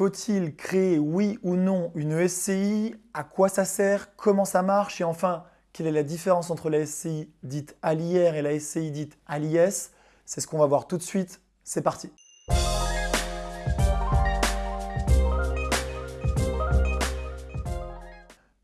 Faut-il créer, oui ou non, une SCI À quoi ça sert? Comment ça marche? Et enfin, quelle est la différence entre la SCI dite à et la SCI dite à C'est ce qu'on va voir tout de suite. C'est parti.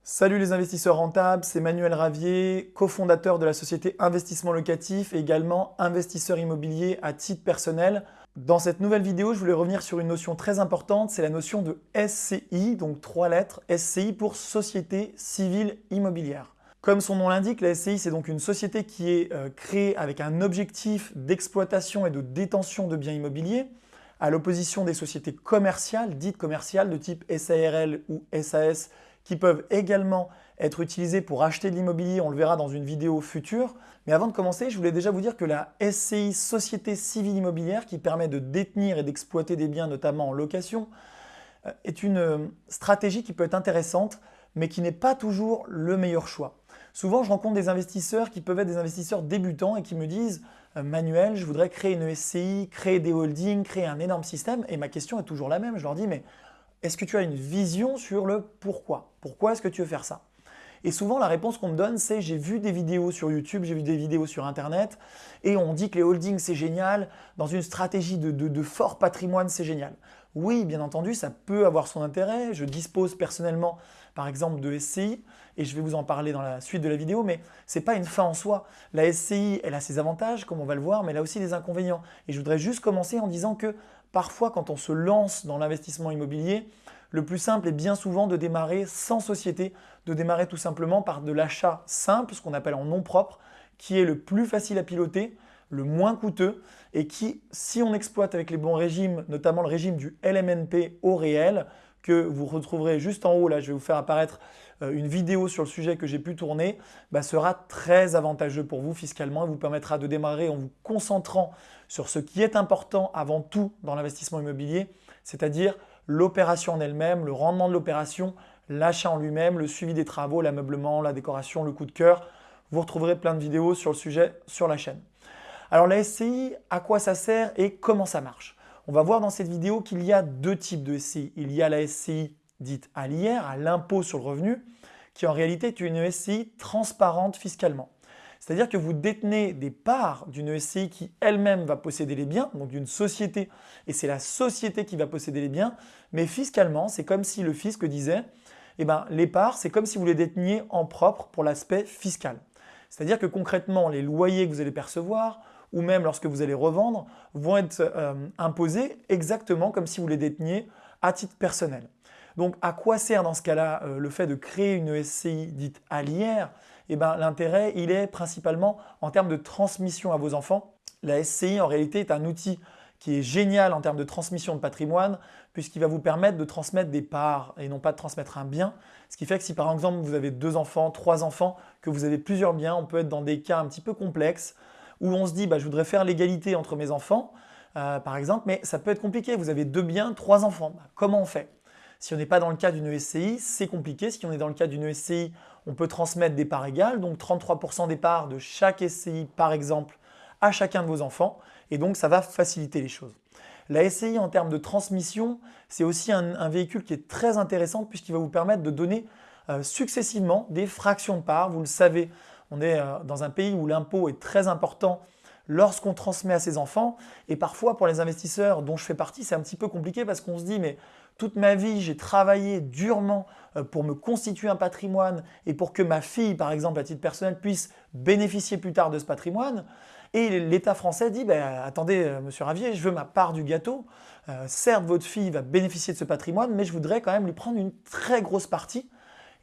Salut les investisseurs rentables, c'est Manuel Ravier, cofondateur de la société Investissement Locatif et également investisseur immobilier à titre personnel. Dans cette nouvelle vidéo, je voulais revenir sur une notion très importante, c'est la notion de SCI, donc trois lettres, SCI pour Société Civile Immobilière. Comme son nom l'indique, la SCI c'est donc une société qui est euh, créée avec un objectif d'exploitation et de détention de biens immobiliers, à l'opposition des sociétés commerciales, dites commerciales de type SARL ou SAS, qui peuvent également être utilisés pour acheter de l'immobilier, on le verra dans une vidéo future. Mais avant de commencer, je voulais déjà vous dire que la SCI, Société Civile Immobilière, qui permet de détenir et d'exploiter des biens, notamment en location, euh, est une euh, stratégie qui peut être intéressante, mais qui n'est pas toujours le meilleur choix. Souvent, je rencontre des investisseurs qui peuvent être des investisseurs débutants et qui me disent euh, Manuel, je voudrais créer une SCI, créer des holdings, créer un énorme système. » Et ma question est toujours la même. Je leur dis « Mais est-ce que tu as une vision sur le pourquoi? Pourquoi est-ce que tu veux faire ça? Et souvent, la réponse qu'on me donne, c'est j'ai vu des vidéos sur YouTube, j'ai vu des vidéos sur Internet, et on dit que les holdings, c'est génial, dans une stratégie de, fort patrimoine, c'est génial. Oui, bien entendu, ça peut avoir son intérêt. Je dispose personnellement, par exemple, de SCI, et je vais vous en parler dans la suite de la vidéo, mais ce n'est pas une fin en soi. La SCI, elle a ses avantages, comme on va le voir, mais elle a aussi des inconvénients. Et je voudrais juste commencer en disant que Parfois, quand on se lance dans l'investissement immobilier, le plus simple est bien souvent de démarrer sans société, de démarrer tout simplement par de l'achat simple, ce qu'on appelle en nom propre, qui est le plus facile à piloter, le moins coûteux et qui, si on exploite avec les bons régimes, notamment le régime du LMNP au réel, que vous retrouverez juste en haut, là je vais vous faire apparaître euh, une vidéo sur le sujet que j'ai pu tourner, bah, sera très avantageux pour vous fiscalement et vous permettra de démarrer en vous concentrant sur ce qui est important avant tout dans l'investissement immobilier, c'est-à-dire l'opération en elle-même, le rendement de l'opération, l'achat en lui-même, le suivi des travaux, l'ameublement, la décoration, le coup de cœur. Vous retrouverez plein de vidéos sur le sujet sur la chaîne. Alors la SCI, à quoi ça sert et comment ça marche? On va voir dans cette vidéo qu'il y a deux types de SCI. Il y a la SCI dite à l'IR, à l'impôt sur le revenu, qui en réalité est une SCI transparente fiscalement. C'est-à-dire que vous détenez des parts d'une SCI qui elle-même va posséder les biens, donc d'une société, et c'est la société qui va posséder les biens, mais fiscalement, c'est comme si le fisc disait eh ben, les parts, c'est comme si vous les déteniez en propre pour l'aspect fiscal. C'est-à-dire que concrètement, les loyers que vous allez percevoir, ou même lorsque vous allez revendre, vont être euh, imposés exactement comme si vous les déteniez à titre personnel. Donc à quoi sert dans ce cas-là euh, le fait de créer une SCI dite l'IR eh ben, L'intérêt, est principalement en termes de transmission à vos enfants. La SCI, en réalité, est un outil qui est génial en termes de transmission de patrimoine puisqu'il va vous permettre de transmettre des parts et non pas de transmettre un bien. Ce qui fait que si par exemple vous avez deux enfants, trois enfants, que vous avez plusieurs biens, on peut être dans des cas un petit peu complexes où on se dit bah, je voudrais faire l'égalité entre mes enfants, euh, par exemple, mais ça peut être compliqué. Vous avez deux biens, trois enfants. Bah, comment on fait? Si on n'est pas dans le cas d'une SCI, c'est compliqué. Si on est dans le cas d'une SCI, on peut transmettre des parts égales, donc 33% des parts de chaque SCI par exemple à chacun de vos enfants et donc ça va faciliter les choses. La SCI en termes de transmission, c'est aussi un, véhicule qui est très intéressant puisqu'il va vous permettre de donner euh, successivement des fractions de parts. Vous le savez, on est euh, dans un pays où l'impôt est très important lorsqu'on transmet à ses enfants et parfois pour les investisseurs dont je fais partie, c'est un petit peu compliqué parce qu'on se dit mais toute ma vie, j'ai travaillé durement euh, pour me constituer un patrimoine et pour que ma fille, par exemple, à titre personnel, puisse bénéficier plus tard de ce patrimoine. Et l'État français dit ben, Attendez, euh, monsieur Ravier, je veux ma part du gâteau. Euh, certes, votre fille va bénéficier de ce patrimoine, mais je voudrais quand même lui prendre une très grosse partie.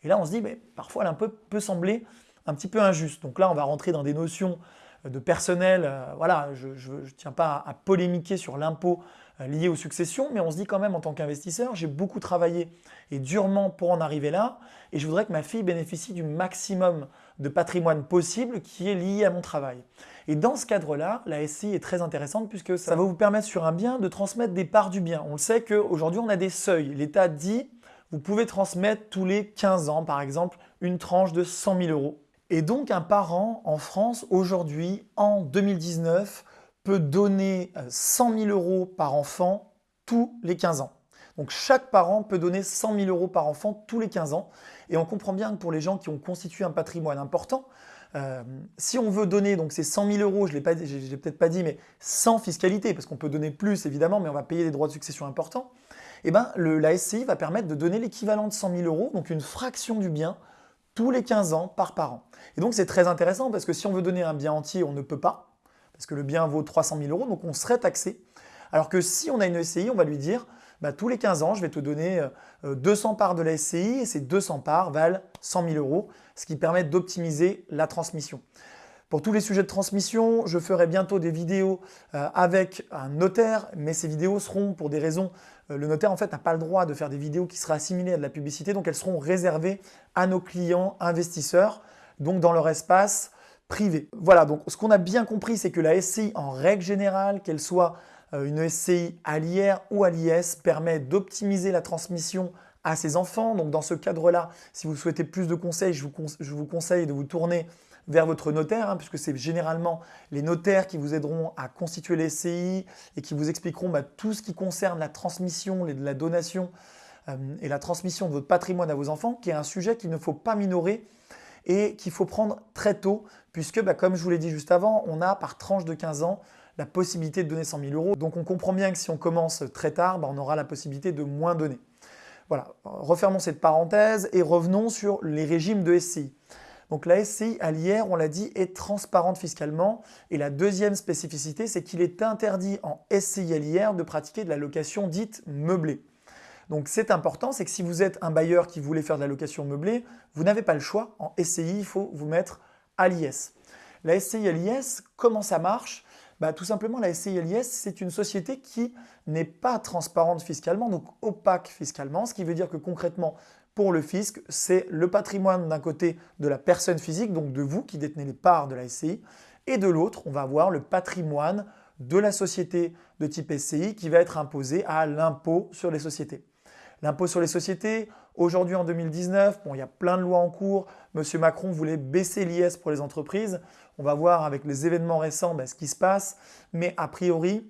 Et là, on se dit ben, Parfois, l'impôt peut sembler un petit peu injuste. Donc là, on va rentrer dans des notions de personnel. voilà, je ne tiens pas à polémiquer sur l'impôt liées aux successions, mais on se dit quand même en tant qu'investisseur, j'ai beaucoup travaillé et durement pour en arriver là, et je voudrais que ma fille bénéficie du maximum de patrimoine possible qui est lié à mon travail. Et dans ce cadre-là, la SCI est très intéressante puisque ça va vous permettre sur un bien de transmettre des parts du bien. On le sait qu'aujourd'hui, on a des seuils. L'État dit vous pouvez transmettre tous les 15 ans, par exemple, une tranche de 100 000 euros. Et donc, un parent en France, aujourd'hui, en 2019, peut donner 100 euh, 000 euros par enfant tous les 15 ans. Donc chaque parent peut donner 100 000 euros par enfant tous les 15 ans. Et on comprend bien que pour les gens qui ont constitué un patrimoine important, euh, si on veut donner donc ces 100 000 euros, je ne l'ai peut-être pas dit, mais sans fiscalité, parce qu'on peut donner plus évidemment, mais on va payer des droits de succession importants, eh ben, la SCI va permettre de donner l'équivalent de 100 000 euros, donc une fraction du bien, tous les 15 ans par parent. Et donc c'est très intéressant parce que si on veut donner un bien entier, on ne peut pas, parce que le bien vaut 300 000 euros, donc on serait taxé. Alors que si on a une SCI, on va lui dire, bah, tous les 15 ans, je vais te donner 200 euh, parts de la SCI et ces 200 parts valent 100 000 euros, ce qui permet d'optimiser la transmission. Pour tous les sujets de transmission, je ferai bientôt des vidéos euh, avec un notaire, mais ces vidéos seront pour des raisons... Euh, le notaire en fait n'a pas le droit de faire des vidéos qui seraient assimilées à de la publicité, donc elles seront réservées à nos clients investisseurs, donc dans leur espace Voilà, donc ce qu'on a bien compris, c'est que la SCI en règle générale, qu'elle soit euh, une SCI à l'IR ou à l'IS permet d'optimiser la transmission à ses enfants. Donc dans ce cadre-là, si vous souhaitez plus de conseils, je vous, conseille de vous tourner vers votre notaire, hein, puisque c'est généralement les notaires qui vous aideront à constituer les SCI et qui vous expliqueront bah, tout ce qui concerne la transmission, la donation euh, et la transmission de votre patrimoine à vos enfants, qui est un sujet qu'il ne faut pas minorer et qu'il faut prendre très tôt, puisque bah, comme je vous l'ai dit juste avant, on a par tranche de 15 ans la possibilité de donner 100 000 euros. Donc on comprend bien que si on commence très tard, bah, on aura la possibilité de moins donner. Voilà, refermons cette parenthèse et revenons sur les régimes de SCI. Donc la SCI à l'IR, on l'a dit, est transparente fiscalement. Et la deuxième spécificité, c'est qu'il est interdit en SCI à l'IR de pratiquer de la location dite meublée. Donc c'est important, c'est que si vous êtes un bailleur qui voulait faire de la location meublée, vous n'avez pas le choix. En SCI, il faut vous mettre à l'IS. La SCI à l'IS, comment ça marche? Bah, tout simplement, la SCI-LIS, c'est une société qui n'est pas transparente fiscalement, donc opaque fiscalement, ce qui veut dire que concrètement, pour le fisc, c'est le patrimoine d'un côté de la personne physique, donc de vous qui détenez les parts de la SCI, et de l'autre, on va avoir le patrimoine de la société de type SCI qui va être imposé à l'impôt sur les sociétés. L'impôt sur les sociétés, aujourd'hui en 2019, bon, il y a plein de lois en cours. Monsieur Macron voulait baisser l'IS pour les entreprises. On va voir avec les événements récents ben, ce qui se passe. Mais a priori,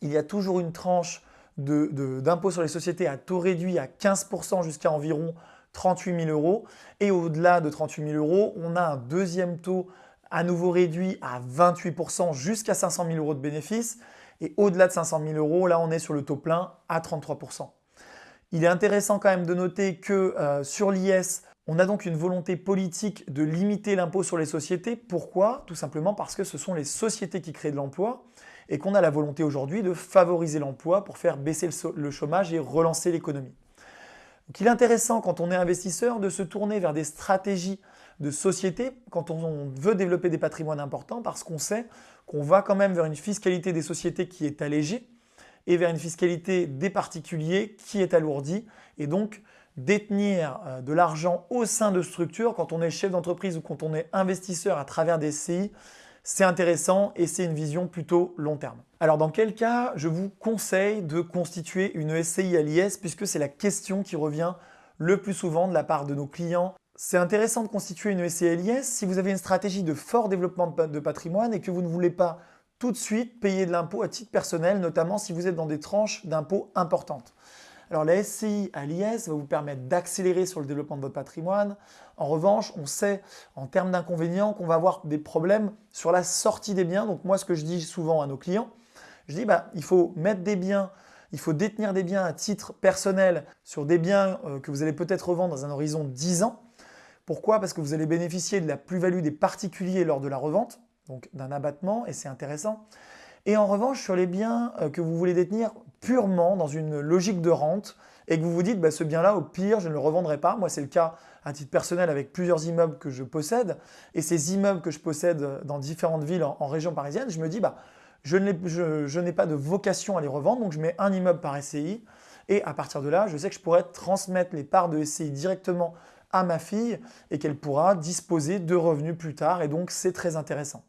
il y a toujours une tranche d'impôt sur les sociétés à taux réduit à 15% jusqu'à environ 38 000 euros. Et au-delà de 38 000 euros, on a un deuxième taux à nouveau réduit à 28% jusqu'à 500 000 euros de bénéfices. Et au-delà de 500 000 euros, là on est sur le taux plein à 33%. Il est intéressant quand même de noter que euh, sur l'IS, on a donc une volonté politique de limiter l'impôt sur les sociétés. Pourquoi? Tout simplement parce que ce sont les sociétés qui créent de l'emploi et qu'on a la volonté aujourd'hui de favoriser l'emploi pour faire baisser le chômage et relancer l'économie. Donc il est intéressant quand on est investisseur de se tourner vers des stratégies de société quand on veut développer des patrimoines importants parce qu'on sait qu'on va quand même vers une fiscalité des sociétés qui est allégée et vers une fiscalité des particuliers qui est alourdie. Et donc, détenir euh, de l'argent au sein de structures, quand on est chef d'entreprise ou quand on est investisseur à travers des CI, c'est intéressant et c'est une vision plutôt long terme. Alors dans quel cas je vous conseille de constituer une SCI à l'IS puisque c'est la question qui revient le plus souvent de la part de nos clients. C'est intéressant de constituer une SCI à l'IS si vous avez une stratégie de fort développement de patrimoine et que vous ne voulez pas tout de suite payer de l'impôt à titre personnel, notamment si vous êtes dans des tranches d'impôt importantes. Alors la SCI à l'IS va vous permettre d'accélérer sur le développement de votre patrimoine. En revanche, on sait en termes d'inconvénients qu'on va avoir des problèmes sur la sortie des biens. Donc moi, ce que je dis souvent à nos clients, je dis bah, il faut mettre des biens, il faut détenir des biens à titre personnel sur des biens euh, que vous allez peut-être revendre dans un horizon de 10 ans. Pourquoi? Parce que vous allez bénéficier de la plus-value des particuliers lors de la revente donc d'un abattement, et c'est intéressant. Et en revanche, sur les biens euh, que vous voulez détenir purement dans une logique de rente, et que vous vous dites, bah, ce bien-là, au pire, je ne le revendrai pas. Moi, c'est le cas à titre personnel avec plusieurs immeubles que je possède. Et ces immeubles que je possède dans différentes villes en, région parisienne, je me dis, bah, je n'ai pas de vocation à les revendre, donc je mets un immeuble par SCI. Et à partir de là, je sais que je pourrais transmettre les parts de SCI directement à ma fille et qu'elle pourra disposer de revenus plus tard. Et donc, c'est très intéressant.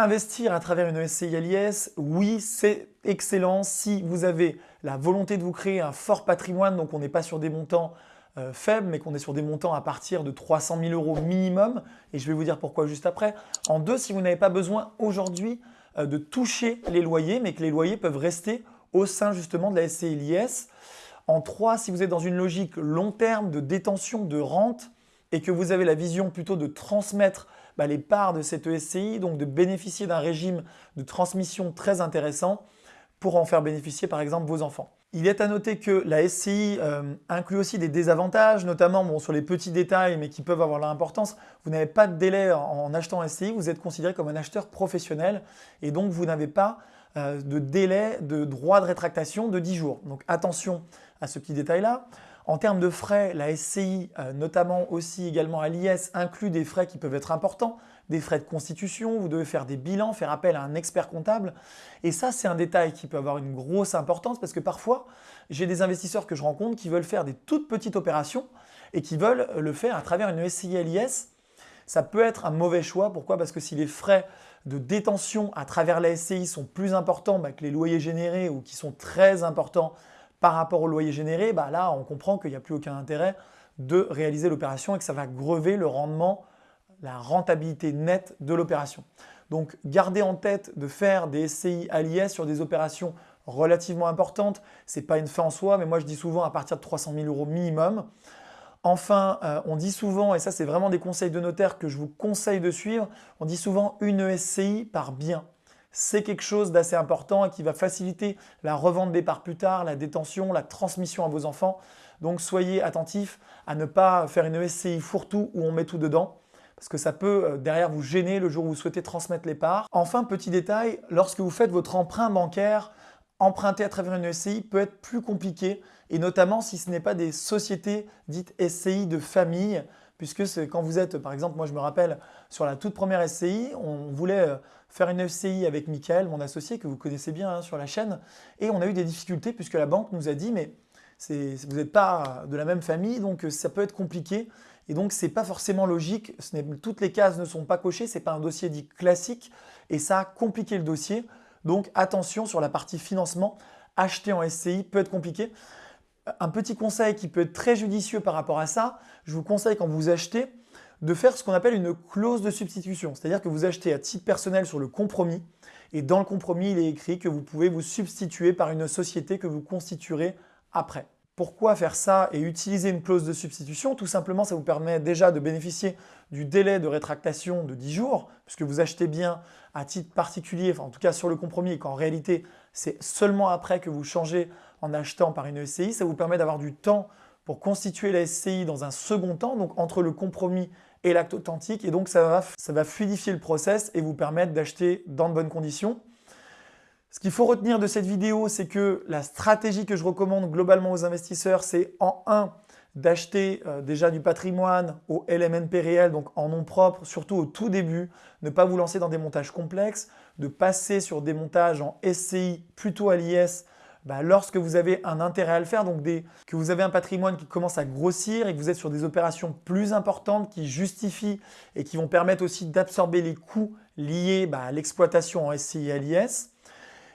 Investir à travers une SCI à l'IS, oui, c'est excellent si vous avez la volonté de vous créer un fort patrimoine, donc on n'est pas sur des montants euh, faibles, mais qu'on est sur des montants à partir de 300 000 euros minimum, et je vais vous dire pourquoi juste après. En deux, si vous n'avez pas besoin aujourd'hui euh, de toucher les loyers, mais que les loyers peuvent rester au sein justement de la SCI l'IS. En 3, si vous êtes dans une logique long terme de détention de rente et que vous avez la vision plutôt de transmettre bah, les parts de cette ESCI, donc de bénéficier d'un régime de transmission très intéressant pour en faire bénéficier par exemple vos enfants. Il est à noter que la SCI euh, inclut aussi des désavantages, notamment sur les petits détails, mais qui peuvent avoir leur importance. Vous n'avez pas de délai en, achetant SCI, vous êtes considéré comme un acheteur professionnel et donc vous n'avez pas euh, de délai de droit de rétractation de 10 jours. Donc attention à ce petit détail-là. En termes de frais, la SCI, euh, notamment aussi également à l'IS, inclut des frais qui peuvent être importants, des frais de constitution, vous devez faire des bilans, faire appel à un expert comptable. Et ça, c'est un détail qui peut avoir une grosse importance parce que parfois, j'ai des investisseurs que je rencontre qui veulent faire des toutes petites opérations et qui veulent le faire à travers une SCI à l'IS. Ça peut être un mauvais choix. Pourquoi? Parce que si les frais de détention à travers la SCI sont plus importants bah, que les loyers générés ou qui sont très importants par rapport au loyer généré, bah là, on comprend qu'il n'y a plus aucun intérêt de réaliser l'opération et que ça va grever le rendement, la rentabilité nette de l'opération. Donc, gardez en tête de faire des SCI à l'IS sur des opérations relativement importantes. Ce n'est pas une fin en soi, mais moi je dis souvent à partir de 300 000 euros minimum. Enfin, euh, on dit souvent, et ça c'est vraiment des conseils de notaire que je vous conseille de suivre, on dit souvent une SCI par bien c'est quelque chose d'assez important et qui va faciliter la revente des parts plus tard, la détention, la transmission à vos enfants. Donc soyez attentifs à ne pas faire une SCI fourre-tout où on met tout dedans parce que ça peut euh, derrière vous gêner le jour où vous souhaitez transmettre les parts. Enfin, petit détail, lorsque vous faites votre emprunt bancaire, emprunter à travers une SCI peut être plus compliqué et notamment si ce n'est pas des sociétés dites SCI de famille puisque quand vous êtes, par exemple, moi je me rappelle sur la toute première SCI, on voulait euh, faire une SCI avec Michael, mon associé, que vous connaissez bien hein, sur la chaîne, et on a eu des difficultés puisque la banque nous a dit mais vous n'êtes pas de la même famille, donc euh, ça peut être compliqué. Et donc, ce n'est pas forcément logique, toutes les cases ne sont pas cochées, ce n'est pas un dossier dit classique, et ça a compliqué le dossier. Donc, attention sur la partie financement, acheter en SCI peut être compliqué. Un petit conseil qui peut être très judicieux par rapport à ça, je vous conseille quand vous achetez de faire ce qu'on appelle une clause de substitution. C'est-à-dire que vous achetez à titre personnel sur le compromis et dans le compromis, il est écrit que vous pouvez vous substituer par une société que vous constituerez après. Pourquoi faire ça et utiliser une clause de substitution? Tout simplement, ça vous permet déjà de bénéficier du délai de rétractation de 10 jours, puisque vous achetez bien à titre particulier, en tout cas sur le compromis, et qu'en réalité, c'est seulement après que vous changez en achetant par une SCI. Ça vous permet d'avoir du temps pour constituer la SCI dans un second temps, donc entre le compromis et l'acte authentique. Et donc, ça va, ça va fluidifier le process et vous permettre d'acheter dans de bonnes conditions. Ce qu'il faut retenir de cette vidéo, c'est que la stratégie que je recommande globalement aux investisseurs, c'est en 1, d'acheter euh, déjà du patrimoine au LMNP réel, donc en nom propre, surtout au tout début, ne pas vous lancer dans des montages complexes, de passer sur des montages en SCI plutôt à l'IS bah, lorsque vous avez un intérêt à le faire, donc que vous avez un patrimoine qui commence à grossir et que vous êtes sur des opérations plus importantes qui justifient et qui vont permettre aussi d'absorber les coûts liés bah, à l'exploitation en SCI et LIS.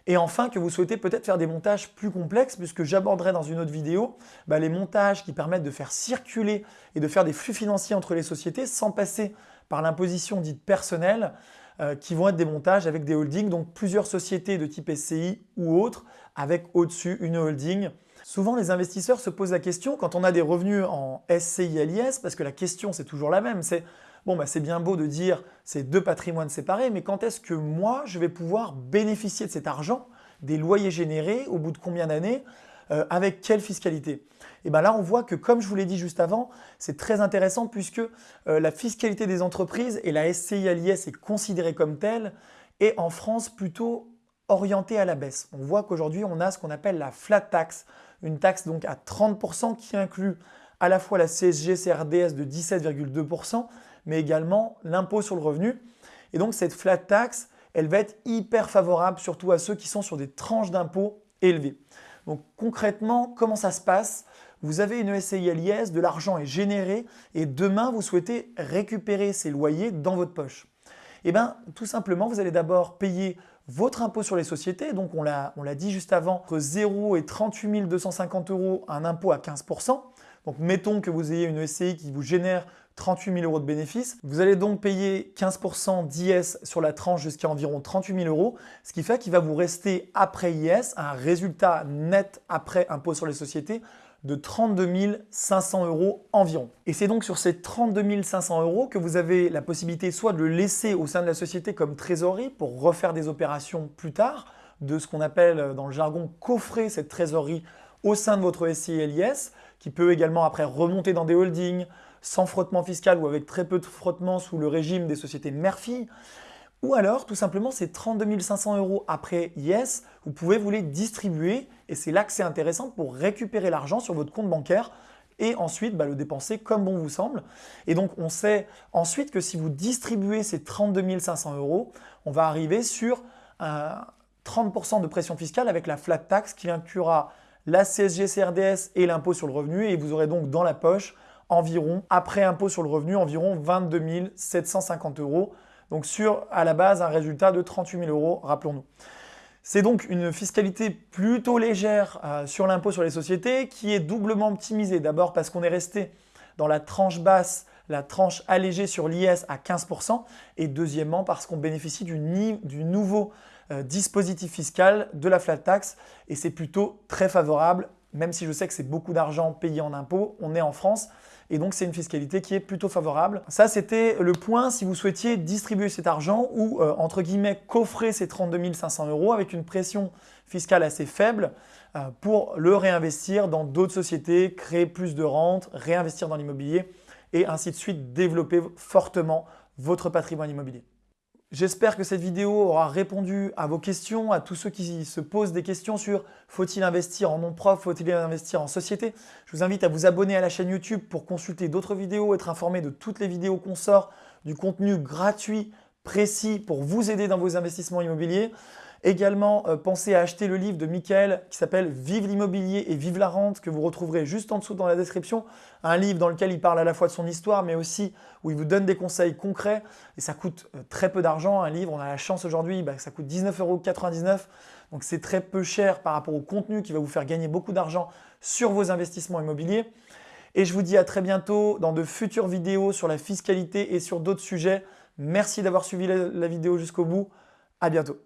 Et enfin, que vous souhaitez peut-être faire des montages plus complexes, puisque j'aborderai dans une autre vidéo bah, les montages qui permettent de faire circuler et de faire des flux financiers entre les sociétés sans passer par l'imposition dite personnelle, euh, qui vont être des montages avec des holdings, donc plusieurs sociétés de type SCI ou autres, avec au-dessus une holding. Souvent, les investisseurs se posent la question, quand on a des revenus en SCI LIS, parce que la question c'est toujours la même, c'est bon, bah, c'est bien beau de dire c'est deux patrimoines séparés, mais quand est-ce que moi je vais pouvoir bénéficier de cet argent, des loyers générés, au bout de combien d'années, euh, avec quelle fiscalité et bien là, on voit que comme je vous l'ai dit juste avant, c'est très intéressant puisque euh, la fiscalité des entreprises et la SCI à l'IS est considérée comme telle et en France plutôt orientée à la baisse. On voit qu'aujourd'hui, on a ce qu'on appelle la flat tax, une taxe donc à 30% qui inclut à la fois la CSG CRDS de 17,2%, mais également l'impôt sur le revenu. Et donc cette flat tax, elle va être hyper favorable surtout à ceux qui sont sur des tranches d'impôts élevées. Donc concrètement, comment ça se passe? Vous avez une SCI à l'IS, de l'argent est généré et demain vous souhaitez récupérer ces loyers dans votre poche. Eh bien tout simplement, vous allez d'abord payer votre impôt sur les sociétés, donc on l'a dit juste avant, entre 0 et 38 250 euros, un impôt à 15%. Donc mettons que vous ayez une SCI qui vous génère 38 000 euros de bénéfices. Vous allez donc payer 15% d'IS sur la tranche jusqu'à environ 38 000 euros, ce qui fait qu'il va vous rester après IS un résultat net après impôt sur les sociétés de 32 500 euros environ. Et c'est donc sur ces 32 500 euros que vous avez la possibilité soit de le laisser au sein de la société comme trésorerie pour refaire des opérations plus tard, de ce qu'on appelle euh, dans le jargon coffrer cette trésorerie au sein de votre SCI LIS, qui peut également après remonter dans des holdings, sans frottement fiscal ou avec très peu de frottement sous le régime des sociétés mère-fille. Ou alors, tout simplement, ces 32 500 euros après Yes, vous pouvez vous les distribuer et c'est là que c'est intéressant pour récupérer l'argent sur votre compte bancaire et ensuite bah, le dépenser comme bon vous semble. Et donc, on sait ensuite que si vous distribuez ces 32 500 euros, on va arriver sur 30% de pression fiscale avec la flat tax qui inclura la CSG CRDS et l'impôt sur le revenu et vous aurez donc dans la poche environ, après impôt sur le revenu, environ 22 750 euros donc sur, à la base, un résultat de 38 000 euros, rappelons-nous. C'est donc une fiscalité plutôt légère euh, sur l'impôt sur les sociétés qui est doublement optimisée. D'abord parce qu'on est resté dans la tranche basse, la tranche allégée sur l'IS à 15% et deuxièmement parce qu'on bénéficie du, nouveau euh, dispositif fiscal de la flat tax et c'est plutôt très favorable même si je sais que c'est beaucoup d'argent payé en impôts, on est en France et donc c'est une fiscalité qui est plutôt favorable. Ça, c'était le point si vous souhaitiez distribuer cet argent ou, euh, entre guillemets, coffrer ces 32 500 euros avec une pression fiscale assez faible euh, pour le réinvestir dans d'autres sociétés, créer plus de rentes, réinvestir dans l'immobilier et ainsi de suite développer fortement votre patrimoine immobilier. J'espère que cette vidéo aura répondu à vos questions, à tous ceux qui se posent des questions sur faut-il investir en nom propre, faut-il investir en société. Je vous invite à vous abonner à la chaîne YouTube pour consulter d'autres vidéos, être informé de toutes les vidéos qu'on sort, du contenu gratuit, précis pour vous aider dans vos investissements immobiliers. Également, euh, pensez à acheter le livre de Michael qui s'appelle Vive l'immobilier et vive la rente que vous retrouverez juste en dessous dans la description. Un livre dans lequel il parle à la fois de son histoire mais aussi où il vous donne des conseils concrets et ça coûte euh, très peu d'argent. Un livre, on a la chance aujourd'hui, bah, ça coûte 19,99 euros. Donc c'est très peu cher par rapport au contenu qui va vous faire gagner beaucoup d'argent sur vos investissements immobiliers. Et je vous dis à très bientôt dans de futures vidéos sur la fiscalité et sur d'autres sujets. Merci d'avoir suivi la vidéo jusqu'au bout. À bientôt.